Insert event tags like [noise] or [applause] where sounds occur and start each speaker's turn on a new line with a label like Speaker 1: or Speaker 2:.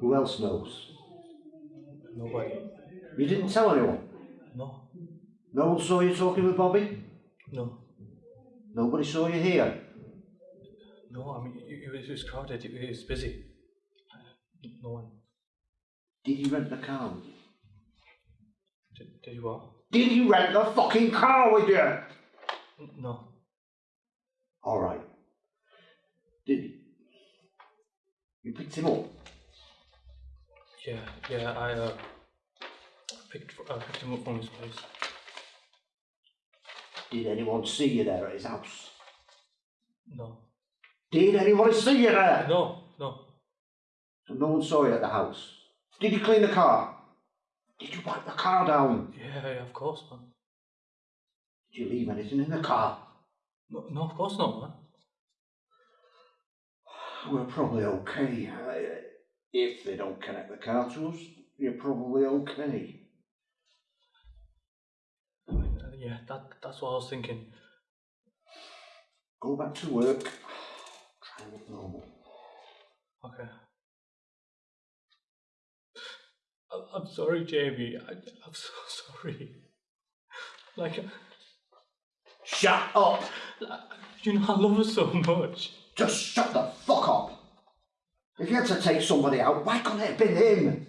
Speaker 1: Who else knows?
Speaker 2: Nobody.
Speaker 1: You didn't tell anyone?
Speaker 2: No.
Speaker 1: No one saw you talking with Bobby?
Speaker 2: No.
Speaker 1: Nobody saw you here?
Speaker 2: No, I mean, it, was, it was crowded, it, it was busy. No one.
Speaker 1: Did you rent the car?
Speaker 2: Did, did you what?
Speaker 1: Did you rent the fucking car with you?
Speaker 2: No.
Speaker 1: All right. Did you? You picked him up?
Speaker 2: Yeah, yeah, I uh, picked, uh, picked him up from his place.
Speaker 1: Did anyone see you there at his house?
Speaker 2: No.
Speaker 1: Did anyone see you there?
Speaker 2: No, no.
Speaker 1: So no one saw you at the house. Did you clean the car? Did you wipe the car down?
Speaker 2: Yeah, yeah, of course, man.
Speaker 1: Did you leave anything in the car?
Speaker 2: No, no, of course not, man.
Speaker 1: We're probably okay. If they don't connect the car to us, you're probably okay.
Speaker 2: Yeah, that, that's what I was thinking.
Speaker 1: Go back to work. Try and look normal.
Speaker 2: Okay. I'm, I'm sorry, Jamie. I, I'm so [laughs] sorry. Like,
Speaker 1: Shut up!
Speaker 2: you know, I love her so much.
Speaker 1: Just shut the fuck up! If you had to take somebody out, why couldn't it have been him?